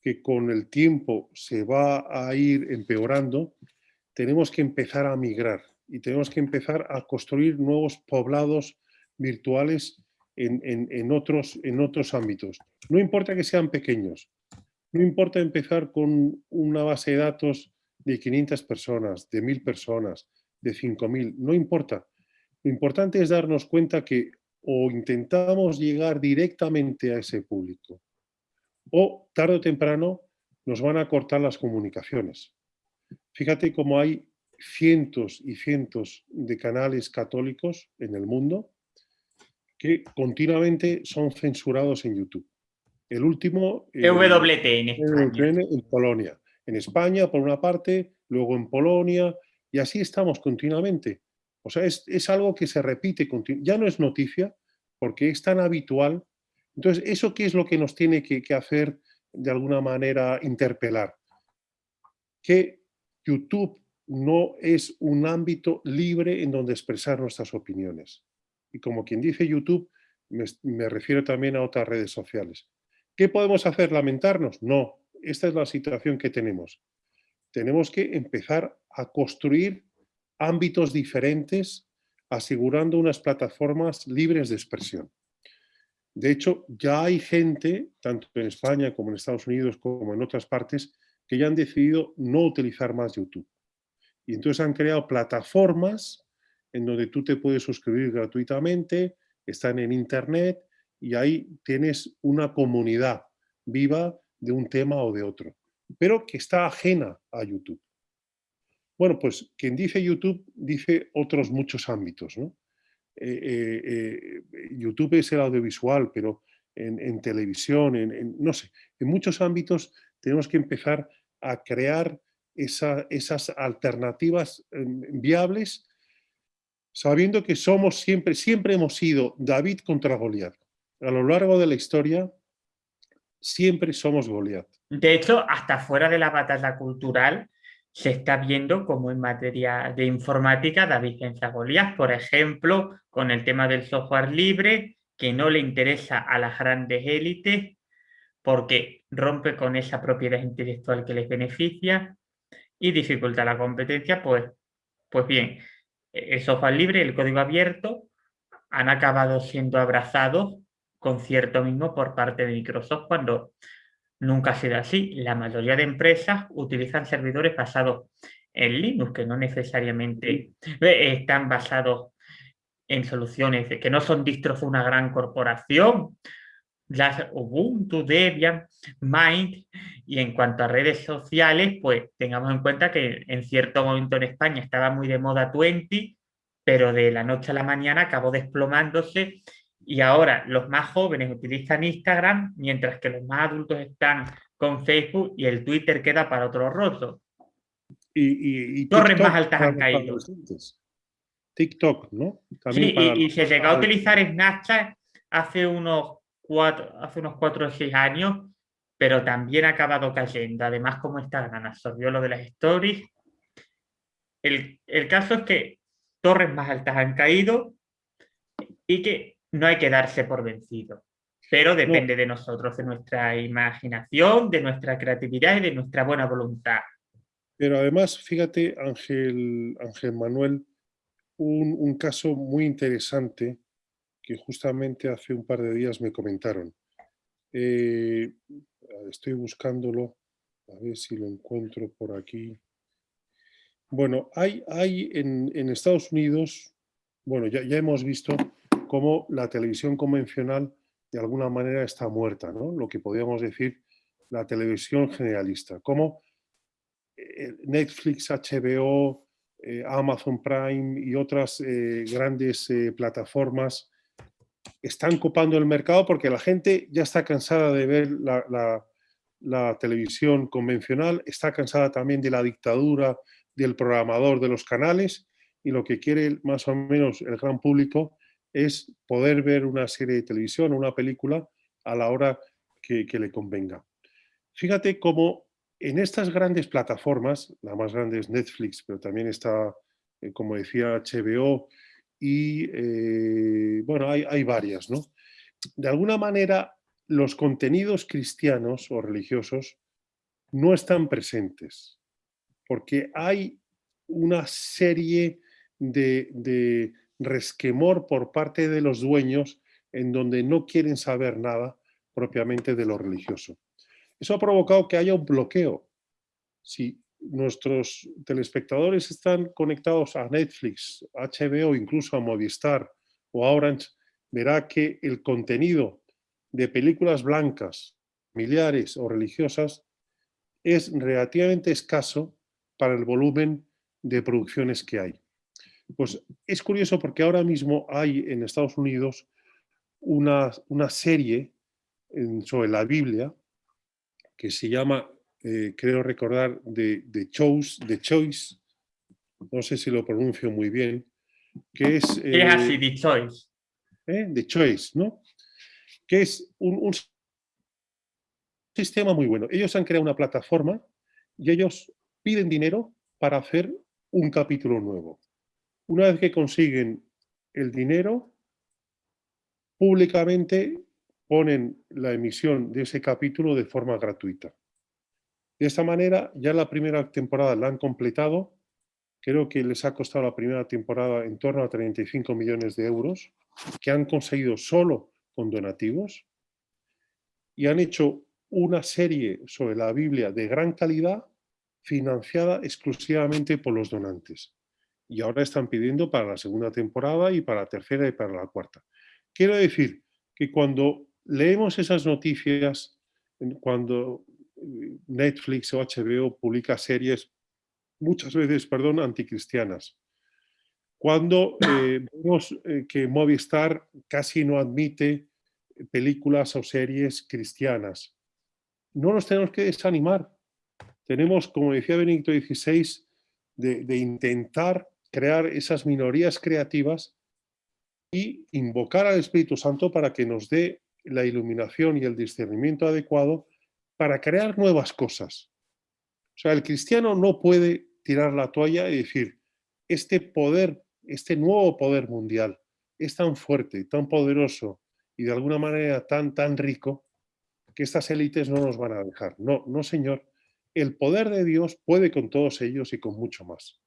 que con el tiempo se va a ir empeorando, tenemos que empezar a migrar y tenemos que empezar a construir nuevos poblados virtuales en, otros, en otros ámbitos. No importa que sean pequeños, no importa empezar con una base de datos de 500 personas, de 1000 personas, de 5000, no importa. Lo importante es darnos cuenta que o intentamos llegar directamente a ese público o tarde o temprano nos van a cortar las comunicaciones. Fíjate cómo hay cientos y cientos de canales católicos en el mundo que continuamente son censurados en YouTube. El último... En España. En Polonia. En España, por una parte, luego en Polonia, y así estamos continuamente. O sea, es, algo que se repite, ya no es noticia, porque es tan habitual. Entonces, ¿eso qué es lo que nos tiene que, hacer, de alguna manera, interpelar? Que YouTube no es un ámbito libre en donde expresar nuestras opiniones. Y como quien dice YouTube, me, refiero también a otras redes sociales. ¿Qué podemos hacer? ¿Lamentarnos? No, esta es la situación que tenemos. Tenemos que empezar a construir ámbitos diferentes, asegurando unas plataformas libres de expresión. De hecho, ya hay gente, tanto en España como en Estados Unidos, como en otras partes, que ya han decidido no utilizar más YouTube. Y entonces han creado plataformas en donde tú te puedes suscribir gratuitamente, están en internet y ahí tienes una comunidad viva de un tema o de otro, pero que está ajena a YouTube. Bueno, pues quien dice YouTube dice otros muchos ámbitos. ¿no? Eh, eh, eh, YouTube es el audiovisual, pero en, televisión, en, no sé, en muchos ámbitos tenemos que empezar a crear esas alternativas em, viables, sabiendo que somos siempre, siempre hemos sido David contra Goliat. A lo largo de la historia, siempre somos Goliat. De hecho, hasta fuera de la batalla cultural, se está viendo como en materia de informática David contra Goliat, por ejemplo, con el tema del software libre, que no le interesa a las grandes élites, porque rompe con esa propiedad intelectual que les beneficia, y dificulta la competencia, pues, pues bien, el software libre el código abierto han acabado siendo abrazados con cierto mismo por parte de Microsoft cuando nunca ha sido así. La mayoría de empresas utilizan servidores basados en Linux, que no necesariamente están basados en soluciones que no son distros de una gran corporación, las Ubuntu, Debian, Mind, y en cuanto a redes sociales, pues tengamos en cuenta que en cierto momento en España estaba muy de moda Twenty, pero de la noche a la mañana acabó desplomándose y ahora los más jóvenes utilizan Instagram, mientras que los más adultos están con Facebook y el Twitter queda para otro roto. Y, Torres más altas han caído. TikTok, ¿no? sí, y, se llegó a utilizar Snapchat hace unos hace unos cuatro o seis años, pero también ha acabado cayendo. Además, como Instagram absorbió lo de las stories. El, el caso es que torres más altas han caído y que no hay que darse por vencido. Pero depende de nosotros, de nuestra imaginación, de nuestra creatividad y de nuestra buena voluntad. Pero además, fíjate, Ángel, Ángel Manuel, un, caso muy interesante que justamente hace un par de días me comentaron. Eh, estoy buscándolo, a ver si lo encuentro por aquí. Bueno, hay, hay en, Estados Unidos, bueno, ya, ya hemos visto cómo la televisión convencional de alguna manera está muerta, ¿no? Lo que podríamos decir la televisión generalista, como eh, Netflix, HBO, eh, Amazon Prime y otras eh, grandes plataformas están copando el mercado porque la gente ya está cansada de ver la televisión convencional, está cansada también de la dictadura del programador de los canales y lo que quiere más o menos el gran público es poder ver una serie de televisión o una película a la hora que, le convenga. Fíjate cómo en estas grandes plataformas, la más grande es Netflix, pero también está, eh, como decía, HBO y, eh, bueno, hay, hay varias, ¿no? De alguna manera, los contenidos cristianos o religiosos no están presentes porque hay una serie de, resquemor por parte de los dueños en donde no quieren saber nada propiamente de lo religioso. Eso ha provocado que haya un bloqueo. Si nuestros telespectadores están conectados a Netflix, HBO, incluso a Movistar o a Orange, verá que el contenido de películas blancas, familiares o religiosas es relativamente escaso para el volumen de producciones que hay. Pues es curioso porque ahora mismo hay en Estados Unidos una, una serie sobre la Biblia que se llama, eh, creo recordar, de, de, Choice, Choice, no sé si lo pronuncio muy bien, que es... Eh, así, The Choice. ¿eh? The Choice, ¿no? Que es un, un sistema muy bueno. Ellos han creado una plataforma y ellos piden dinero para hacer un capítulo nuevo. Una vez que consiguen el dinero, públicamente ponen la emisión de ese capítulo de forma gratuita. De esta manera, ya la primera temporada la han completado. Creo que les ha costado la primera temporada en torno a 35 millones de euros, que han conseguido solo con donativos. Y han hecho una serie sobre la Biblia de gran calidad financiada exclusivamente por los donantes. Y ahora están pidiendo para la segunda temporada y para la tercera y para la cuarta. Quiero decir que cuando leemos esas noticias, cuando eh, Netflix o HBO publica series, muchas veces, perdón, anticristianas, cuando eh, vemos eh, que Movistar casi no admite películas o series cristianas, no nos tenemos que desanimar, tenemos, como decía Benito XVI, de, intentar crear esas minorías creativas y invocar al Espíritu Santo para que nos dé la iluminación y el discernimiento adecuado para crear nuevas cosas. O sea, el cristiano no puede tirar la toalla y decir, este poder, este nuevo poder mundial es tan fuerte, tan poderoso y de alguna manera tan, tan rico que estas élites no nos van a dejar. No, no señor, el poder de Dios puede con todos ellos y con mucho más.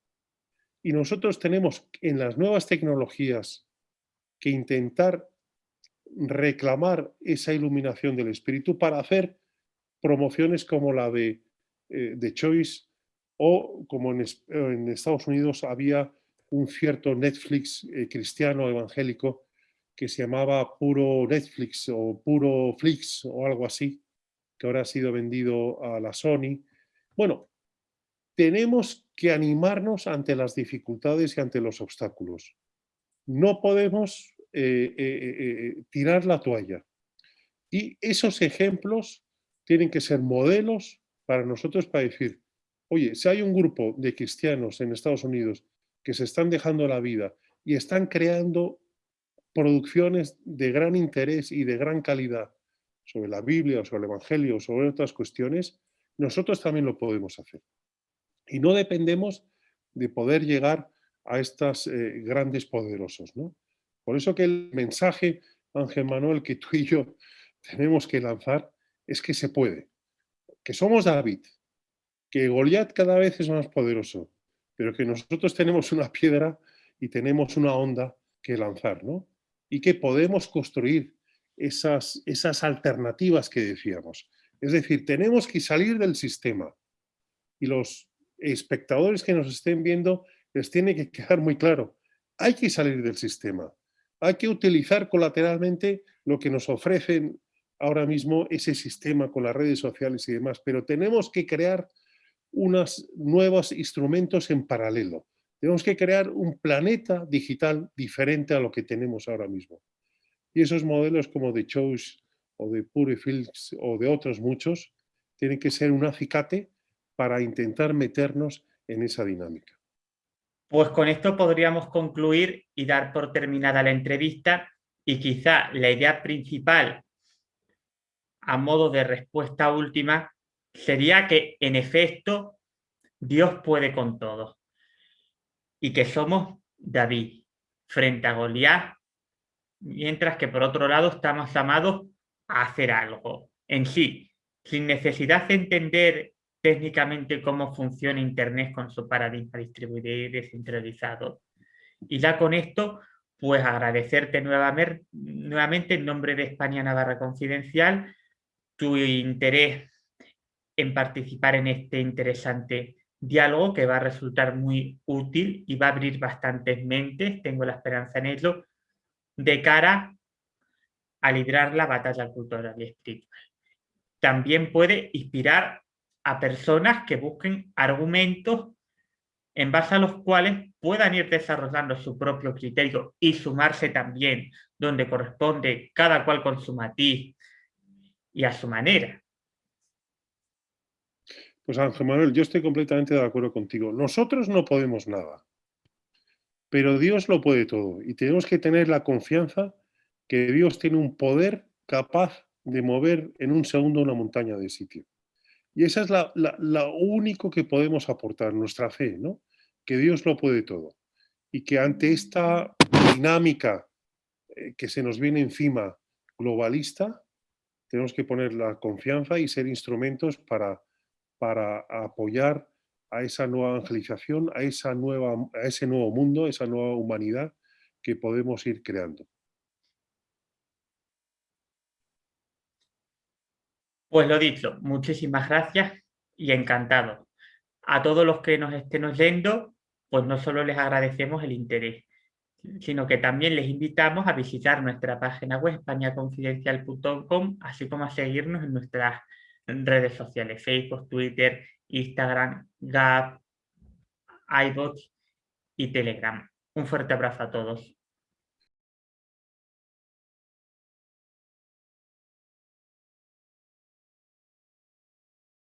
Y nosotros tenemos en las nuevas tecnologías que intentar reclamar esa iluminación del Espíritu para hacer promociones como la de, eh, Choice o como en, Estados Unidos había un cierto Netflix eh, cristiano evangélico que se llamaba Puro Netflix o Puro Flix o algo así, que ahora ha sido vendido a la Sony. Bueno, tenemos que animarnos ante las dificultades y ante los obstáculos. No podemos eh, eh, eh, tirar la toalla. Y esos ejemplos tienen que ser modelos para nosotros para decir, oye, si hay un grupo de cristianos en Estados Unidos que se están dejando la vida y están creando producciones de gran interés y de gran calidad sobre la Biblia, sobre el Evangelio, sobre otras cuestiones, nosotros también lo podemos hacer. Y no dependemos de poder llegar a estas eh, grandes poderosos. ¿no? Por eso que el mensaje, Ángel Manuel, que tú y yo tenemos que lanzar es que se puede, que somos David, que Goliat cada vez es más poderoso, pero que nosotros tenemos una piedra y tenemos una onda que lanzar, ¿no? Y que podemos construir esas, esas alternativas que decíamos. Es decir, tenemos que salir del sistema y los espectadores que nos estén viendo les tiene que quedar muy claro, hay que salir del sistema, hay que utilizar colateralmente lo que nos ofrecen ahora mismo ese sistema con las redes sociales y demás, pero tenemos que crear unos nuevos instrumentos en paralelo. Tenemos que crear un planeta digital diferente a lo que tenemos ahora mismo. Y esos modelos como de Choice o de Purefilms o de otros muchos tienen que ser un acicate para intentar meternos en esa dinámica. Pues con esto podríamos concluir y dar por terminada la entrevista y quizá la idea principal a modo de respuesta última sería que en efecto Dios puede con todo y que somos David frente a Goliat, mientras que por otro lado estamos llamados a hacer algo en sí, sin necesidad de entender técnicamente cómo funciona Internet con su paradigma distribuido y descentralizado. Y ya con esto, pues agradecerte nuevamente, nuevamente en nombre de España Navarra Confidencial tu interés en participar en este interesante diálogo que va a resultar muy útil y va a abrir bastantes mentes, tengo la esperanza en ello, de cara a librar la batalla cultural y espiritual. También puede inspirar a personas que busquen argumentos en base a los cuales puedan ir desarrollando su propio criterio y sumarse también donde corresponde cada cual con su matiz y a su manera. Pues Ángel Manuel, yo estoy completamente de acuerdo contigo. Nosotros no podemos nada, pero Dios lo puede todo y tenemos que tener la confianza que Dios tiene un poder capaz de mover en un segundo una montaña de sitio. Y esa es la, único que podemos aportar, nuestra fe, ¿no? Que Dios lo puede todo. Y que ante esta dinámica eh, que se nos viene encima globalista, tenemos que poner la confianza y ser instrumentos para para apoyar a esa nueva evangelización, a, esa nueva, a ese nuevo mundo, esa nueva humanidad que podemos ir creando. Pues lo dicho, muchísimas gracias y encantado. A todos los que nos estén oyendo, pues no solo les agradecemos el interés, sino que también les invitamos a visitar nuestra página web españaconfidencial.com, así como a seguirnos en nuestras redes sociales, Facebook, Twitter, Instagram, Gap, iBots y Telegram. Un fuerte abrazo a todos.